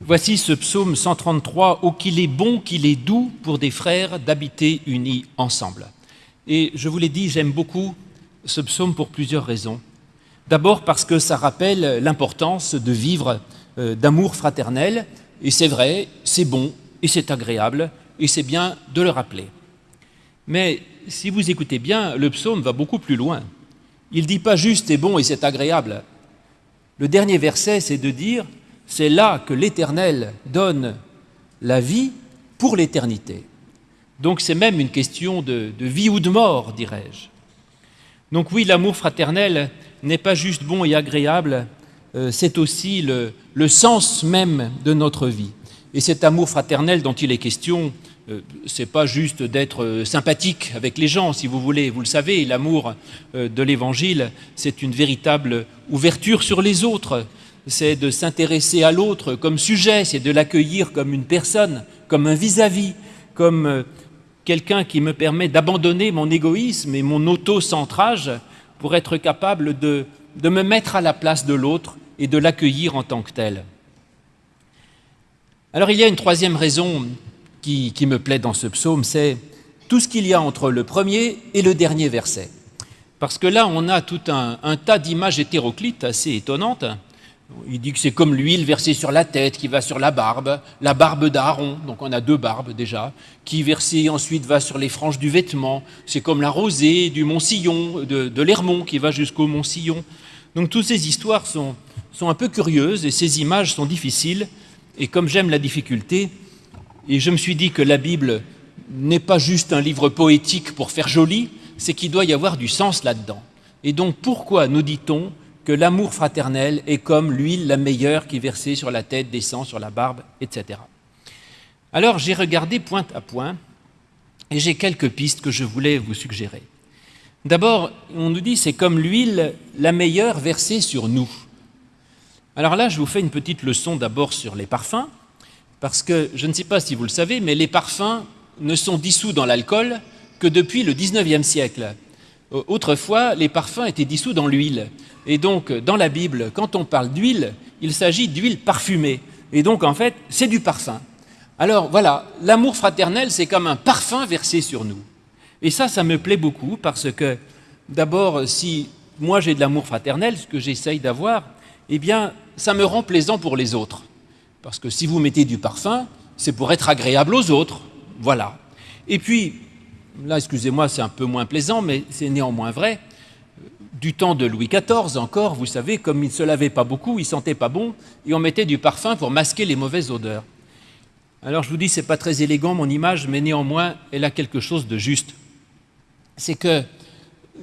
Voici ce psaume 133, Oh qu'il est bon, qu'il est doux pour des frères d'habiter unis ensemble. Et je vous l'ai dit, j'aime beaucoup ce psaume pour plusieurs raisons. D'abord parce que ça rappelle l'importance de vivre euh, d'amour fraternel, et c'est vrai, c'est bon, et c'est agréable, et c'est bien de le rappeler. Mais si vous écoutez bien, le psaume va beaucoup plus loin. Il ne dit pas juste c'est bon et c'est agréable. Le dernier verset, c'est de dire c'est là que l'Éternel donne la vie pour l'éternité. Donc c'est même une question de, vie ou de mort, dirais-je. Donc oui, l'amour fraternel n'est pas juste bon et agréable, euh, c'est aussi le, sens même de notre vie. Et cet amour fraternel dont il est question, euh, c'est pas juste d'être euh, sympathique avec les gens, si vous voulez. Vous le savez, l'amour de l'Évangile, c'est une véritable ouverture sur les autres. C'est de s'intéresser à l'autre comme sujet, c'est de l'accueillir comme une personne, comme un vis-à-vis, comme quelqu'un qui me permet d'abandonner mon égoïsme et mon auto-centrage pour être capable de, de me mettre à la place de l'autre et de l'accueillir en tant que tel. Alors il y a une troisième raison qui, me plaît dans ce psaume, c'est tout ce qu'il y a entre le premier et le dernier verset. Parce que là, on a tout un tas d'images hétéroclites assez étonnantes. Il dit que c'est comme l'huile versée sur la tête qui va sur la barbe, la barbe d'Aaron, donc on a deux barbes déjà, qui versée ensuite va sur les franges du vêtement. C'est comme la rosée du mont Sillon, de, l'Hermont qui va jusqu'au mont Sillon. Donc toutes ces histoires sont, sont un peu curieuses et ces images sont difficiles. Et comme j'aime la difficulté, et je me suis dit que la Bible n'est pas juste un livre poétique pour faire joli, c'est qu'il doit y avoir du sens là-dedans. Et donc pourquoi nous dit-on que l'amour fraternel est comme l'huile la meilleure qui versée sur la tête descend sur la barbe, etc. Alors j'ai regardé point à point et j'ai quelques pistes que je voulais vous suggérer. D'abord, on nous dit c'est comme l'huile la meilleure versée sur nous. Alors là, je vous fais une petite leçon d'abord sur les parfums, parce que je ne sais pas si vous le savez, mais les parfums ne sont dissous dans l'alcool que depuis le 19e siècle. Autrefois, les parfums étaient dissous dans l'huile. Et donc, dans la Bible, quand on parle d'huile, il s'agit d'huile parfumée. Et donc, en fait, c'est du parfum. Alors, voilà, l'amour fraternel, c'est comme un parfum versé sur nous. Et ça, ça me plaît beaucoup parce que, d'abord, si moi j'ai de l'amour fraternel, ce que j'essaye d'avoir, eh bien, ça me rend plaisant pour les autres. Parce que si vous mettez du parfum, c'est pour être agréable aux autres. Voilà. Et puis, là, excusez-moi, c'est un peu moins plaisant, mais c'est néanmoins vrai du temps de Louis XIV encore, vous savez, comme il ne se lavait pas beaucoup, il sentait pas bon, et on mettait du parfum pour masquer les mauvaises odeurs. Alors je vous dis, ce n'est pas très élégant mon image, mais néanmoins, elle a quelque chose de juste. C'est que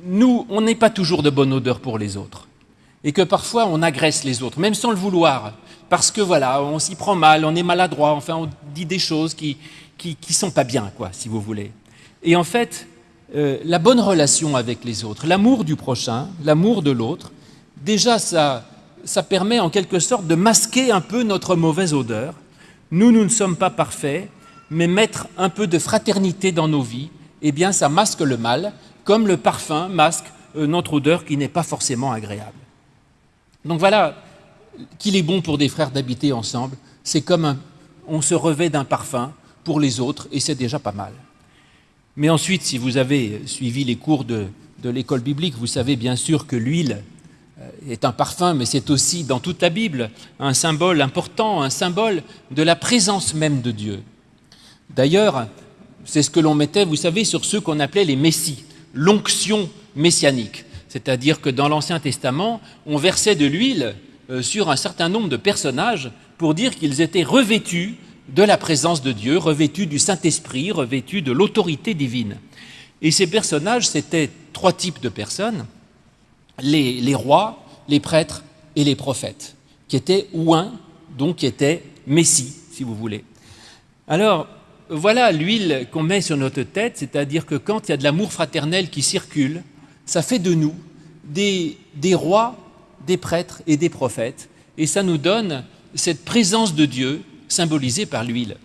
nous, on n'est pas toujours de bonne odeur pour les autres, et que parfois on agresse les autres, même sans le vouloir, parce que voilà, on s'y prend mal, on est maladroit, enfin on dit des choses qui qui, qui sont pas bien, quoi, si vous voulez. Et en fait, euh, la bonne relation avec les autres, l'amour du prochain, l'amour de l'autre, déjà ça, permet en quelque sorte de masquer un peu notre mauvaise odeur. Nous, nous ne sommes pas parfaits, mais mettre un peu de fraternité dans nos vies, eh bien ça masque le mal, comme le parfum masque euh, notre odeur qui n'est pas forcément agréable. Donc voilà qu'il est bon pour des frères d'habiter ensemble, c'est comme on se revêt d'un parfum pour les autres et c'est déjà pas mal. Mais ensuite, si vous avez suivi les cours de, l'école biblique, vous savez bien sûr que l'huile euh, est un parfum, mais c'est aussi dans toute la Bible un symbole important, un symbole de la présence même de Dieu. D'ailleurs, c'est ce que l'on mettait, vous savez, sur ceux qu'on appelait les messies, l'onction messianique. C'est-à-dire que dans l'Ancien Testament, on versait de l'huile euh, sur un certain nombre de personnages pour dire qu'ils étaient revêtus de la présence de Dieu, revêtus du Saint-Esprit, revêtus de l'autorité divine. Et ces personnages, c'était trois types de personnes, les, rois, les prêtres et les prophètes, qui étaient ouins, donc qui étaient messie, si vous voulez. Alors, voilà l'huile qu'on met sur notre tête, c'est-à-dire que quand il y a de l'amour fraternel qui circule, ça fait de nous des rois, des prêtres et des prophètes, et ça nous donne cette présence de Dieu symbolisé par l'huile.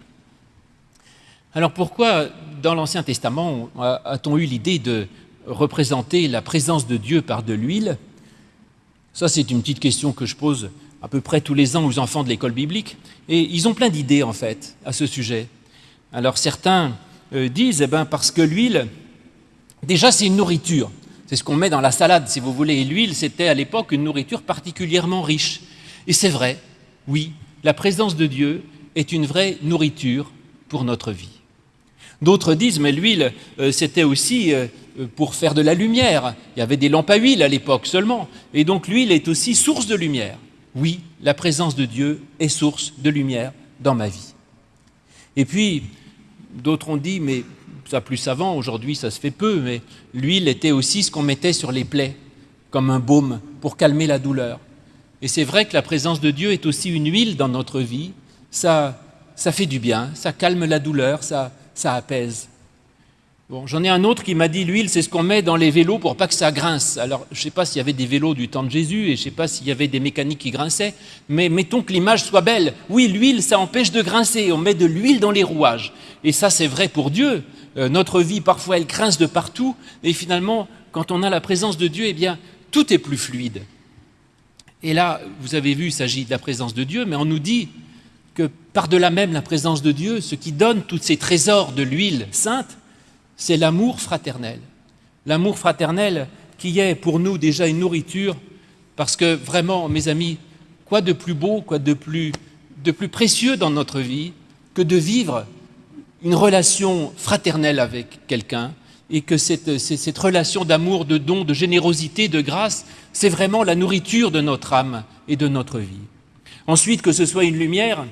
Alors pourquoi, dans l'Ancien Testament, a-t-on eu l'idée de représenter la présence de Dieu par de l'huile? Ça, c'est une petite question que je pose à peu près tous les ans aux enfants de l'école biblique, et ils ont plein d'idées en fait à ce sujet. Alors certains euh, disent, eh ben, parce que l'huile, déjà c'est une nourriture, c'est ce qu'on met dans la salade si vous voulez, et l'huile c'était à l'époque une nourriture particulièrement riche. Et c'est vrai, oui, la présence de Dieu est une vraie nourriture pour notre vie. D'autres disent, mais l'huile, euh, c'était aussi euh, pour faire de la lumière. Il y avait des lampes à huile à l'époque seulement. Et donc l'huile est aussi source de lumière. Oui, la présence de Dieu est source de lumière dans ma vie. Et puis, d'autres ont dit, mais ça plus savant, aujourd'hui ça se fait peu, mais l'huile était aussi ce qu'on mettait sur les plaies, comme un baume pour calmer la douleur. Et c'est vrai que la présence de Dieu est aussi une huile dans notre vie. Ça, ça fait du bien, ça calme la douleur, ça, ça apaise. Bon, j'en ai un autre qui m'a dit l'huile, c'est ce qu'on met dans les vélos pour pas que ça grince. Alors, je ne sais pas s'il y avait des vélos du temps de Jésus et je ne sais pas s'il y avait des mécaniques qui grinçaient, mais mettons que l'image soit belle. Oui, l'huile, ça empêche de grincer. On met de l'huile dans les rouages. Et ça, c'est vrai pour Dieu. Euh, notre vie, parfois, elle grince de partout. Et finalement, quand on a la présence de Dieu, eh bien, tout est plus fluide. Et là, vous avez vu, il s'agit de la présence de Dieu, mais on nous dit par-delà même la présence de Dieu, ce qui donne tous ces trésors de l'huile sainte, c'est l'amour fraternel. L'amour fraternel qui est pour nous déjà une nourriture, parce que vraiment, mes amis, quoi de plus beau, quoi de plus, de plus précieux dans notre vie que de vivre une relation fraternelle avec quelqu'un et que cette, cette relation d'amour, de don, de générosité, de grâce, c'est vraiment la nourriture de notre âme et de notre vie. Ensuite, que ce soit une lumière,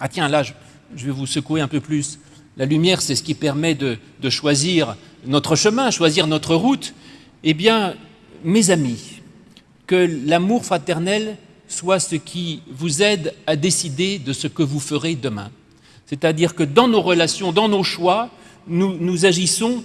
ah tiens, là, je, vais vous secouer un peu plus. La lumière, c'est ce qui permet de, choisir notre chemin, choisir notre route. Eh bien, mes amis, que l'amour fraternel soit ce qui vous aide à décider de ce que vous ferez demain. C'est-à-dire que dans nos relations, dans nos choix, nous, nous, agissons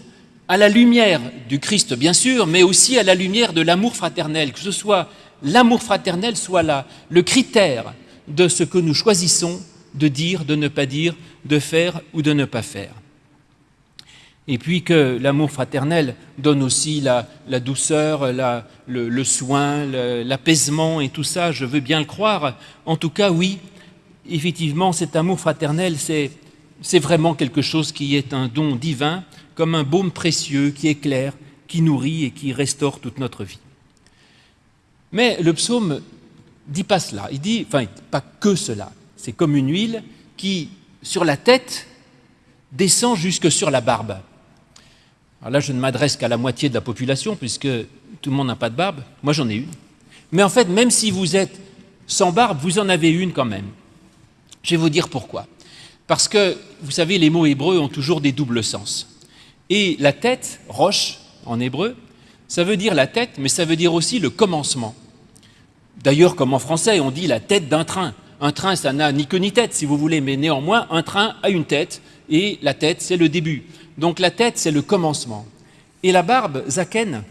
à la lumière du Christ, bien sûr, mais aussi à la lumière de l'amour fraternel, que ce soit l'amour fraternel soit là, le critère de ce que nous choisissons de dire, de ne pas dire, de faire ou de ne pas faire. Et puis que l'amour fraternel donne aussi la, douceur, le, soin, l'apaisement et tout ça, je veux bien le croire. En tout cas, oui, effectivement, cet amour fraternel, c'est vraiment quelque chose qui est un don divin, comme un baume précieux qui éclaire, qui nourrit et qui restaure toute notre vie. Mais le psaume dit pas cela, il dit, enfin, pas que cela, c'est comme une huile qui, sur la tête, descend jusque sur la barbe. Alors là, je ne m'adresse qu'à la moitié de la population, puisque tout le monde n'a pas de barbe. Moi, j'en ai une. Mais en fait, même si vous êtes sans barbe, vous en avez une quand même. Je vais vous dire pourquoi. Parce que, vous savez, les mots hébreux ont toujours des doubles sens. Et la tête, roche, en hébreu, ça veut dire la tête, mais ça veut dire aussi le commencement. D'ailleurs, comme en français, on dit la tête d'un train. Un train, ça n'a ni queue ni tête, si vous voulez, mais néanmoins, un train a une tête, et la tête, c'est le début. Donc la tête, c'est le commencement. Et la barbe, zaken,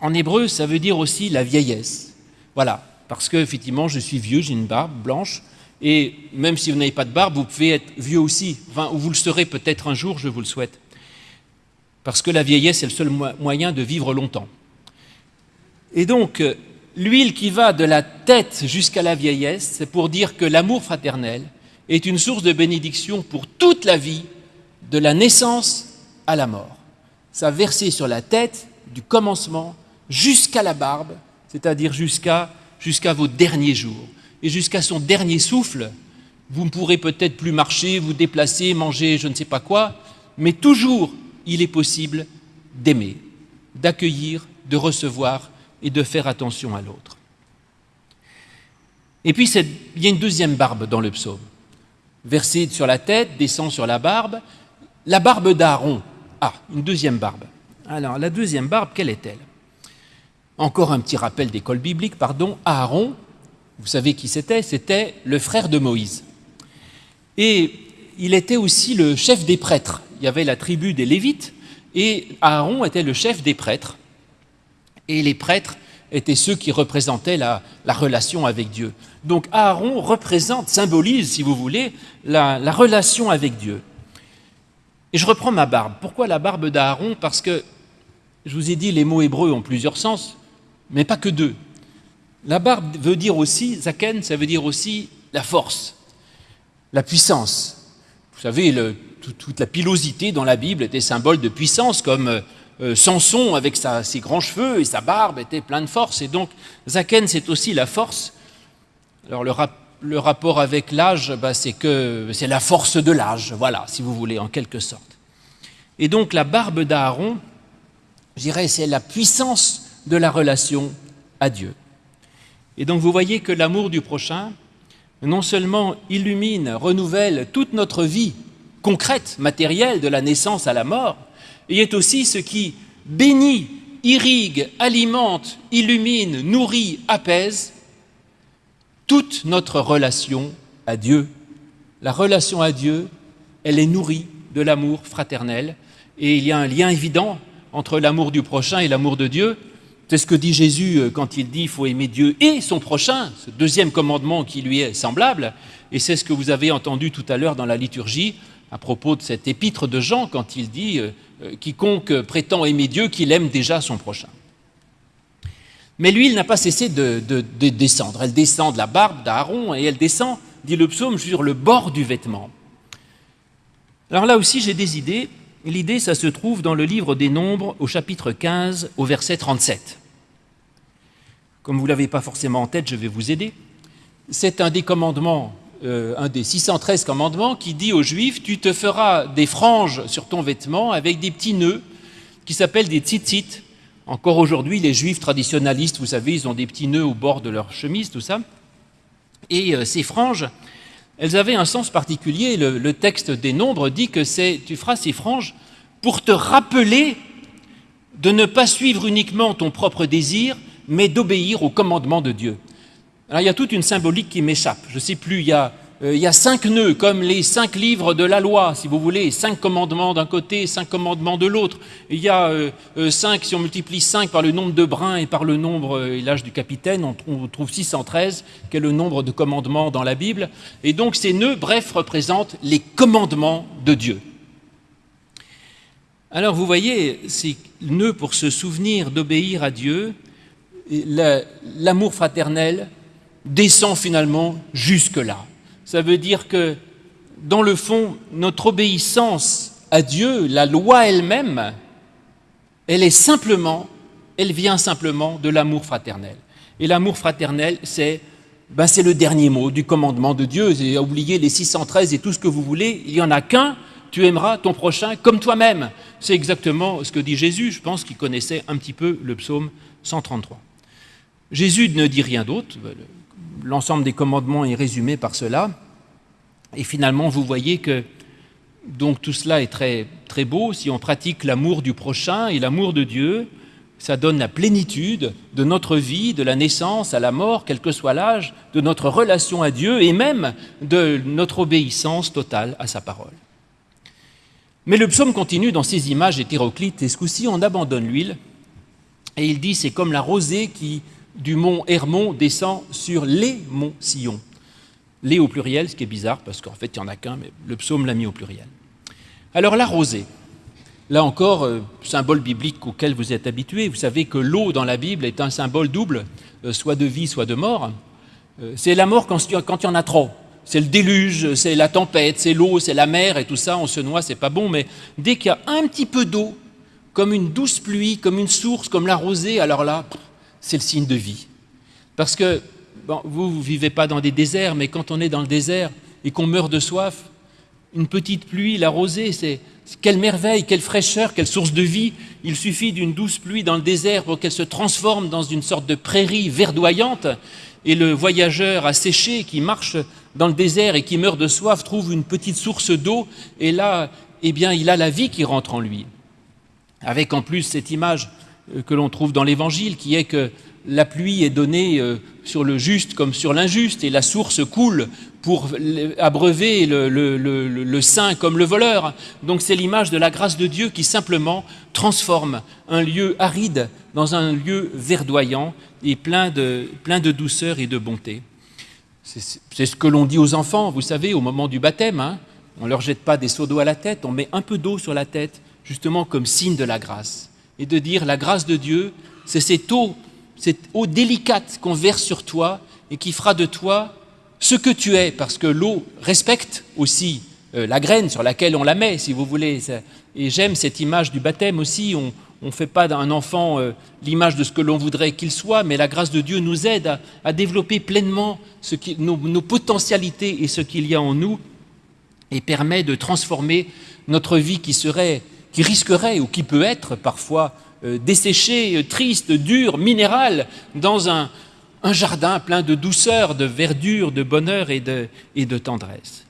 en hébreu, ça veut dire aussi la vieillesse. Voilà, parce que effectivement, je suis vieux, j'ai une barbe blanche, et même si vous n'avez pas de barbe, vous pouvez être vieux aussi, ou vous le serez peut-être un jour, je vous le souhaite. Parce que la vieillesse est le seul moyen de vivre longtemps. Et donc, L'huile qui va de la tête jusqu'à la vieillesse, c'est pour dire que l'amour fraternel est une source de bénédiction pour toute la vie, de la naissance à la mort. Ça versé sur la tête du commencement jusqu'à la barbe, c'est-à-dire jusqu'à jusqu'à vos derniers jours. Et jusqu'à son dernier souffle, vous ne pourrez peut-être plus marcher, vous déplacer, manger je ne sais pas quoi, mais toujours il est possible d'aimer, d'accueillir, de recevoir et de faire attention à l'autre. Et puis, il y a une deuxième barbe dans le psaume. Versée sur la tête, descend sur la barbe. La barbe d'Aaron. Ah, une deuxième barbe. Alors, la deuxième barbe, quelle est-elle? Encore un petit rappel d'école biblique, pardon. Aaron, vous savez qui c'était? C'était le frère de Moïse. Et il était aussi le chef des prêtres. Il y avait la tribu des Lévites, et Aaron était le chef des prêtres et les prêtres étaient ceux qui représentaient la, relation avec Dieu. Donc Aaron représente, symbolise, si vous voulez, la, la relation avec Dieu. Et je reprends ma barbe. Pourquoi la barbe d'Aaron? Parce que, je vous ai dit, les mots hébreux ont plusieurs sens, mais pas que deux. La barbe veut dire aussi, Zaken, ça veut dire aussi la force, la puissance. Vous savez, toute la pilosité dans la Bible était symbole de puissance, comme euh, Samson avec ses grands cheveux et sa barbe était plein de force. Et donc, Zaken, c'est aussi la force. Alors, le, rapport avec l'âge, bah, c'est que c'est la force de l'âge, voilà, si vous voulez, en quelque sorte. Et donc, la barbe d'Aaron, je dirais, c'est la puissance de la relation à Dieu. Et donc, vous voyez que l'amour du prochain, non seulement illumine, renouvelle toute notre vie concrète, matérielle, de la naissance à la mort, il est aussi ce qui bénit, irrigue, alimente, illumine, nourrit, apaise toute notre relation à Dieu. La relation à Dieu, elle est nourrie de l'amour fraternel et il y a un lien évident entre l'amour du prochain et l'amour de Dieu. C'est ce que dit Jésus euh, quand il dit qu'il faut aimer Dieu et son prochain, ce deuxième commandement qui lui est semblable, et c'est ce que vous avez entendu tout à l'heure dans la liturgie à propos de cette épître de Jean quand il dit euh, euh, quiconque prétend aimer Dieu, qu'il aime déjà son prochain. Mais l'huile n'a pas cessé de, descendre. Elle descend de la barbe d'Aaron et elle descend, dit le psaume, sur le bord du vêtement. Alors là aussi, j'ai des idées. L'idée, ça se trouve dans le livre des Nombres, au chapitre 15, au verset 37. Comme vous ne l'avez pas forcément en tête, je vais vous aider. C'est un des commandements euh, un des 613 commandements qui dit aux Juifs, tu te feras des franges sur ton vêtement avec des petits nœuds qui s'appellent des tzitzit. Encore aujourd'hui, les Juifs traditionnalistes, vous savez, ils ont des petits nœuds au bord de leur chemise, tout ça. Et euh, ces franges, elles avaient un sens particulier. Le, le texte des Nombres dit que c'est, tu feras ces franges pour te rappeler de ne pas suivre uniquement ton propre désir, mais d'obéir au commandement de Dieu. Alors il y a toute une symbolique qui m'échappe. Je ne sais plus, il y, a, euh, il y, a, cinq nœuds, comme les cinq livres de la loi, si vous voulez, cinq commandements d'un côté, cinq commandements de l'autre. Il y a euh, euh, cinq, si on multiplie cinq par le nombre de brins et par le nombre et l'âge du capitaine, on, on trouve 613, qui est le nombre de commandements dans la Bible. Et donc ces nœuds, bref, représentent les commandements de Dieu. Alors vous voyez, ces nœuds pour se souvenir d'obéir à Dieu, l'amour fraternel, descend finalement jusque-là. Ça veut dire que, dans le fond, notre obéissance à Dieu, la loi elle-même, elle est simplement, elle vient simplement de l'amour fraternel. Et l'amour fraternel, c'est ben c'est le dernier mot du commandement de Dieu. J'ai oublié les 613 et tout ce que vous voulez. Il n'y en a qu'un. Tu aimeras ton prochain comme toi-même. C'est exactement ce que dit Jésus. Je pense qu'il connaissait un petit peu le psaume 133. Jésus ne dit rien d'autre l'ensemble des commandements est résumé par cela. Et finalement, vous voyez que donc tout cela est très, très beau. Si on pratique l'amour du prochain et l'amour de Dieu, ça donne la plénitude de notre vie, de la naissance à la mort, quel que soit l'âge, de notre relation à Dieu et même de notre obéissance totale à sa parole. Mais le psaume continue dans ces images hétéroclites, et ce coup-ci, on abandonne l'huile, et il dit c'est comme la rosée qui du mont Hermon descend sur les monts Sion. Les au pluriel, ce qui est bizarre, parce qu'en fait, il n'y en a qu'un, mais le psaume l'a mis au pluriel. Alors la rosée, là encore, euh, symbole biblique auquel vous êtes habitués. Vous savez que l'eau dans la Bible est un symbole double, euh, soit de vie, soit de mort. Euh, c'est la mort quand, il y en a trop. C'est le déluge, c'est la tempête, c'est l'eau, c'est la mer et tout ça, on se noie, c'est pas bon, mais dès qu'il y a un petit peu d'eau, comme une douce pluie, comme une source, comme la rosée, alors là, c'est le signe de vie. Parce que vous, ne vivez pas dans des déserts, mais quand on est dans le désert et qu'on meurt de soif, une petite pluie, la rosée, c'est quelle merveille, quelle fraîcheur, quelle source de vie. Il suffit d'une douce pluie dans le désert pour qu'elle se transforme dans une sorte de prairie verdoyante. Et le voyageur asséché qui marche dans le désert et qui meurt de soif trouve une petite source d'eau. Et là, eh bien, il a la vie qui rentre en lui. Avec en plus cette image que l'on trouve dans l'Évangile, qui est que la pluie est donnée euh, sur le juste comme sur l'injuste, et la source coule pour abreuver le, saint comme le voleur. Donc c'est l'image de la grâce de Dieu qui simplement transforme un lieu aride dans un lieu verdoyant et plein de, plein de douceur et de bonté. C'est ce que l'on dit aux enfants, vous savez, au moment du baptême. Hein. on ne leur jette pas des seaux d'eau à la tête, on met un peu d'eau sur la tête, justement comme signe de la grâce et de dire la grâce de Dieu, c'est cette eau, cette eau délicate qu'on verse sur toi et qui fera de toi ce que tu es, parce que l'eau respecte aussi euh, la graine sur laquelle on la met, si vous voulez. Et j'aime cette image du baptême aussi. On ne fait pas d'un enfant euh, l'image de ce que l'on voudrait qu'il soit, mais la grâce de Dieu nous aide à, développer pleinement nos potentialités et ce qu'il y a en nous, et permet de transformer notre vie qui serait, qui risquerait ou qui peut être parfois euh, desséchée, triste, dure, minérale, dans un, un, jardin plein de douceur, de verdure, de bonheur et de, et de tendresse.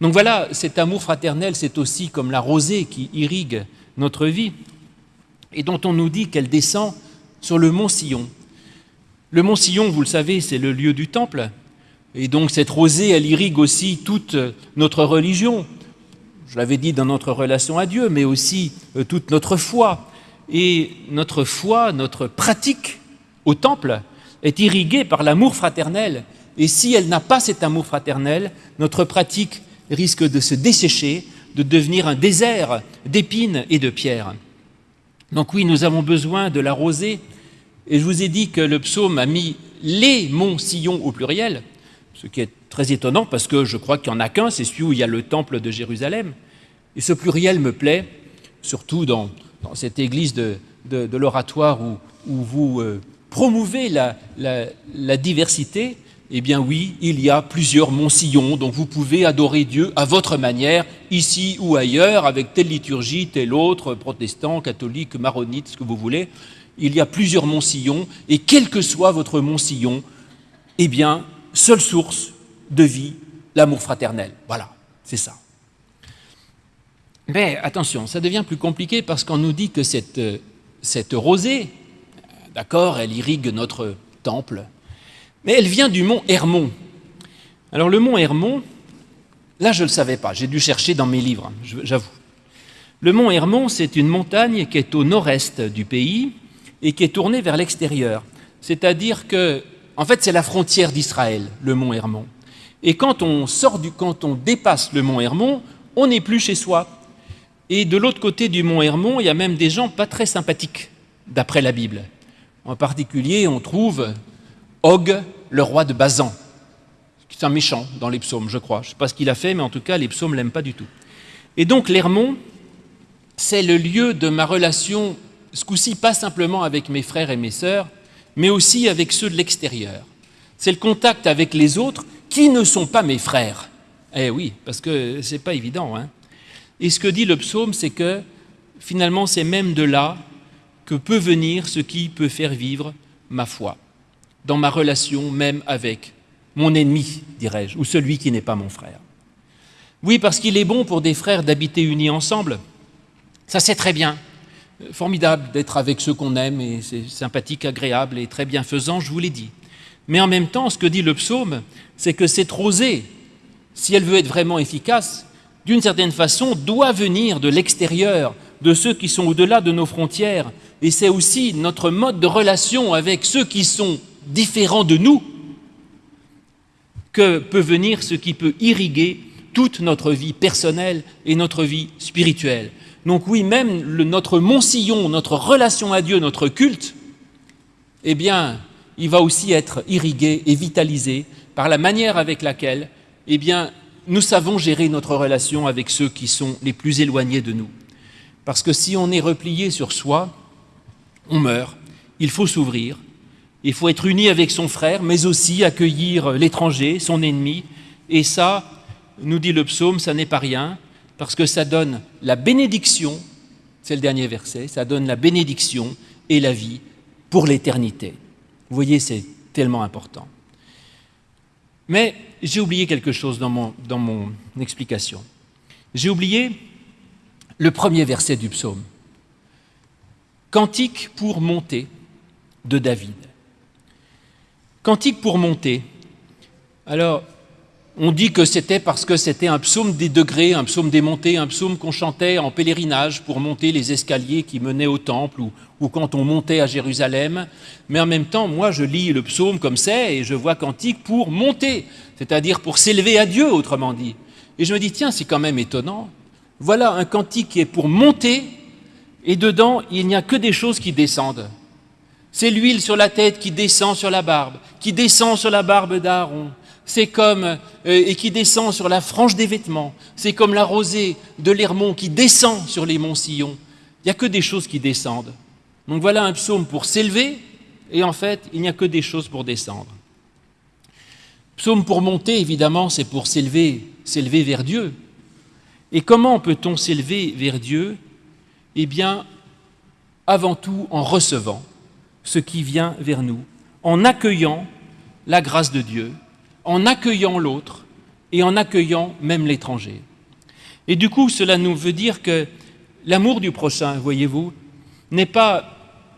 Donc voilà, cet amour fraternel, c'est aussi comme la rosée qui irrigue notre vie et dont on nous dit qu'elle descend sur le mont Sillon. Le mont Sillon, vous le savez, c'est le lieu du temple. Et donc cette rosée, elle irrigue aussi toute notre religion. Je l'avais dit dans notre relation à Dieu, mais aussi euh, toute notre foi. Et notre foi, notre pratique au temple est irriguée par l'amour fraternel. Et si elle n'a pas cet amour fraternel, notre pratique risque de se dessécher, de devenir un désert d'épines et de pierres. Donc oui, nous avons besoin de la rosée, et je vous ai dit que le psaume a mis les monts Sillon au pluriel, ce qui est très étonnant parce que je crois qu'il n'y en a qu'un, c'est celui où il y a le temple de Jérusalem. Et ce pluriel me plaît, surtout dans, cette église de, l'oratoire où, vous euh, promouvez la diversité, eh bien oui, il y a plusieurs monts-sillons, donc vous pouvez adorer Dieu à votre manière, ici ou ailleurs, avec telle liturgie, telle autre, protestant, catholique, maronite, ce que vous voulez. Il y a plusieurs monts-sillons, et quel que soit votre mont-sillon, eh bien, seule source de vie, l'amour fraternel. Voilà, c'est ça. Mais attention, ça devient plus compliqué parce qu'on nous dit que cette, rosée, d'accord, elle irrigue notre temple, mais elle vient du mont Hermon. Alors le mont Hermon, là je ne le savais pas, j'ai dû chercher dans mes livres, j'avoue. Le mont Hermon, c'est une montagne qui est au nord-est du pays et qui est tournée vers l'extérieur. C'est-à-dire que, en fait, c'est la frontière d'Israël, le mont Hermon. Et quand on sort du, quand dépasse le mont Hermon, on n'est plus chez soi. Et de l'autre côté du mont Hermon, il y a même des gens pas très sympathiques, d'après la Bible. En particulier, on trouve Og, le roi de Bazan. C'est un méchant dans les psaumes, je crois. Je ne sais pas ce qu'il a fait, mais en tout cas, les psaumes ne l'aiment pas du tout. Et donc, l'Hermont, c'est le lieu de ma relation, ce coup-ci, pas simplement avec mes frères et mes sœurs, mais aussi avec ceux de l'extérieur. C'est le contact avec les autres qui ne sont pas mes frères. Eh oui, parce que ce n'est pas évident. Hein. Et ce que dit le psaume, c'est que finalement, c'est même de là que peut venir ce qui peut faire vivre ma foi dans ma relation même avec mon ennemi, dirais-je, ou celui qui n'est pas mon frère. Oui, parce qu'il est bon pour des frères d'habiter unis ensemble. Ça, c'est très bien. Formidable d'être avec ceux qu'on aime, et c'est sympathique, agréable et très bienfaisant, je vous l'ai dit. Mais en même temps, ce que dit le psaume, c'est que cette rosée, si elle veut être vraiment efficace, d'une certaine façon, doit venir de l'extérieur, de ceux qui sont au-delà de nos frontières. Et c'est aussi notre mode de relation avec ceux qui sont différent de nous que peut venir ce qui peut irriguer toute notre vie personnelle et notre vie spirituelle. Donc oui, même notre Mont-Sillon, notre relation à Dieu, notre culte, eh bien, il va aussi être irrigué et vitalisé par la manière avec laquelle, eh nous savons gérer notre relation avec ceux qui sont les plus éloignés de nous. Parce que si on est replié sur soi, on meurt. Il faut s'ouvrir, il faut être uni avec son frère, mais aussi accueillir l'étranger, son ennemi. Et ça, nous dit le psaume, ça n'est pas rien, parce que ça donne la bénédiction, c'est le dernier verset, ça donne la bénédiction et la vie pour l'éternité. Vous voyez, c'est tellement important. Mais j'ai oublié quelque chose dans mon, dans mon explication. J'ai oublié le premier verset du psaume. Cantique pour monter de David. Cantique pour monter. Alors, on dit que c'était parce que c'était un psaume des degrés, un psaume des montées, un psaume qu'on chantait en pèlerinage pour monter les escaliers qui menaient au temple ou, quand on montait à Jérusalem. Mais en même temps, moi, je lis le psaume comme c'est et je vois cantique pour monter, c'est-à-dire pour s'élever à Dieu, autrement dit. Et je me dis, tiens, c'est quand même étonnant. Voilà un cantique qui est pour monter et dedans, il n'y a que des choses qui descendent. C'est l'huile sur la tête qui descend sur la barbe, qui descend sur la barbe d'Aaron. C'est comme, euh, et qui descend sur la frange des vêtements. C'est comme la rosée de l'Hermont qui descend sur les monts Sillon. Il n'y a que des choses qui descendent. Donc voilà un psaume pour s'élever, et en fait, il n'y a que des choses pour descendre. Psaume pour monter, évidemment, c'est pour s'élever, s'élever vers Dieu. Et comment peut-on s'élever vers Dieu? Eh bien, avant tout en recevant ce qui vient vers nous, en accueillant la grâce de Dieu, en accueillant l'autre et en accueillant même l'étranger. Et du coup, cela nous veut dire que l'amour du prochain, voyez-vous, n'est pas,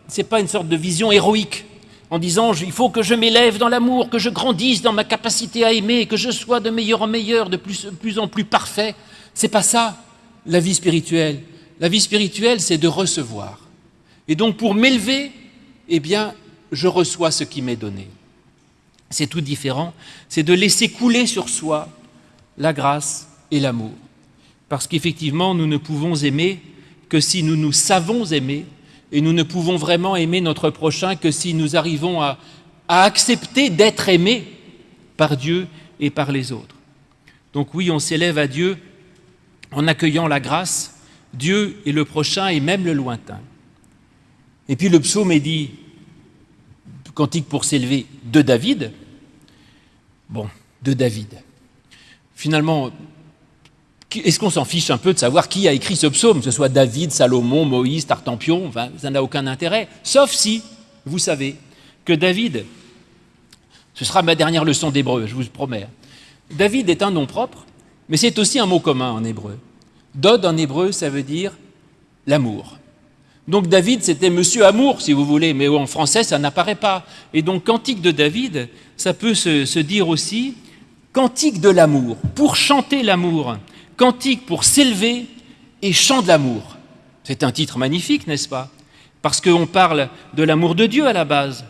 c'est pas une sorte de vision héroïque en disant il faut que je m'élève dans l'amour, que je grandisse dans ma capacité à aimer, que je sois de meilleur en meilleur, de plus, plus en plus parfait. C'est pas ça la vie spirituelle. La vie spirituelle, c'est de recevoir. Et donc pour m'élever, eh bien, je reçois ce qui m'est donné. C'est tout différent, c'est de laisser couler sur soi la grâce et l'amour. Parce qu'effectivement, nous ne pouvons aimer que si nous nous savons aimer, et nous ne pouvons vraiment aimer notre prochain que si nous arrivons à, accepter d'être aimés par Dieu et par les autres. Donc oui, on s'élève à Dieu en accueillant la grâce, Dieu et le prochain et même le lointain. Et puis le psaume est dit, cantique pour s'élever de David. Bon, de David. Finalement, est-ce qu'on s'en fiche un peu de savoir qui a écrit ce psaume, que ce soit David, Salomon, Moïse, Tartampion Ça n'a aucun intérêt, sauf si vous savez que David, ce sera ma dernière leçon d'hébreu, je vous promets. David est un nom propre, mais c'est aussi un mot commun en hébreu. Dod en hébreu, ça veut dire l'amour. Donc David, c'était Monsieur Amour, si vous voulez, mais en français, ça n'apparaît pas. Et donc Cantique de David, ça peut se, dire aussi Cantique de l'amour, pour chanter l'amour, Cantique pour s'élever et chant de l'amour. C'est un titre magnifique, n'est-ce pas? Parce qu'on parle de l'amour de Dieu à la base.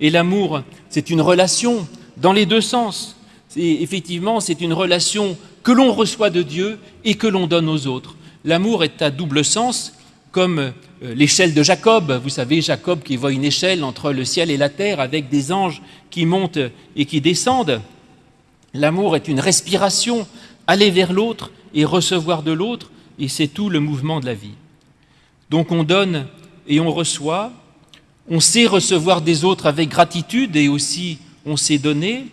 Et l'amour, c'est une relation dans les deux sens. Effectivement, c'est une relation que l'on reçoit de Dieu et que l'on donne aux autres. L'amour est à double sens, comme euh, l'échelle de Jacob. Vous savez, Jacob qui voit une échelle entre le ciel et la terre avec des anges qui montent et qui descendent. L'amour est une respiration, aller vers l'autre et recevoir de l'autre, et c'est tout le mouvement de la vie. Donc on donne et on reçoit, on sait recevoir des autres avec gratitude et aussi on sait donner.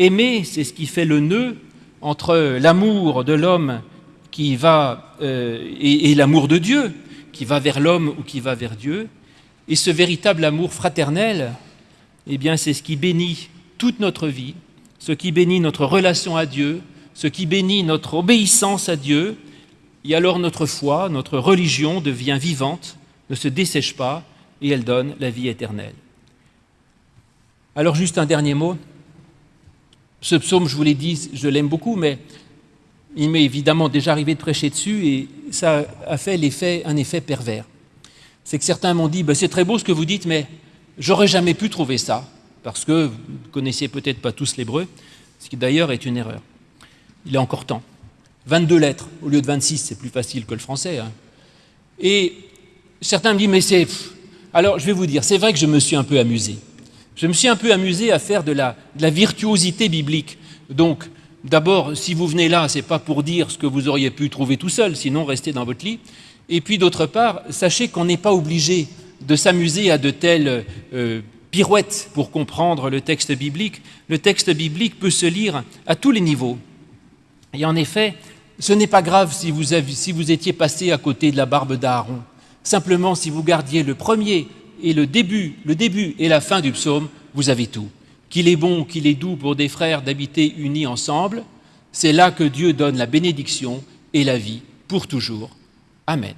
Aimer, c'est ce qui fait le nœud entre l'amour de l'homme qui va euh, et l'amour de Dieu, qui va vers l'homme ou qui va vers Dieu. Et ce véritable amour fraternel, eh bien, c'est ce qui bénit toute notre vie, ce qui bénit notre relation à Dieu, ce qui bénit notre obéissance à Dieu. Et alors notre foi, notre religion devient vivante, ne se dessèche pas, et elle donne la vie éternelle. Alors juste un dernier mot. Ce psaume, je vous l'ai dit, je l'aime beaucoup, mais il m'est évidemment déjà arrivé de prêcher dessus et ça a fait un effet pervers. C'est que certains m'ont dit, ben, c'est très beau ce que vous dites, mais j'aurais jamais pu trouver ça, parce que vous ne connaissiez peut-être pas tous l'hébreu, ce qui d'ailleurs est une erreur. Il est encore temps. 22 lettres au lieu de 26, c'est plus facile que le français. Hein. Et certains me disent, mais c'est... Alors je vais vous dire, c'est vrai que je me suis un peu amusé. Je me suis un peu amusé à faire de la, de la virtuosité biblique. Donc, D'abord, si vous venez là, ce n'est pas pour dire ce que vous auriez pu trouver tout seul, sinon restez dans votre lit. Et puis d'autre part, sachez qu'on n'est pas obligé de s'amuser à de telles euh, pirouettes pour comprendre le texte biblique. Le texte biblique peut se lire à tous les niveaux. Et en effet, ce n'est pas grave si vous, si vous étiez passé à côté de la barbe d'Aaron. Simplement, si vous gardiez le premier et le début, le début et la fin du psaume, vous avez tout qu'il est bon, qu'il est doux pour des frères d'habiter unis ensemble, c'est là que Dieu donne la bénédiction et la vie pour toujours. Amen.